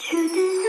to the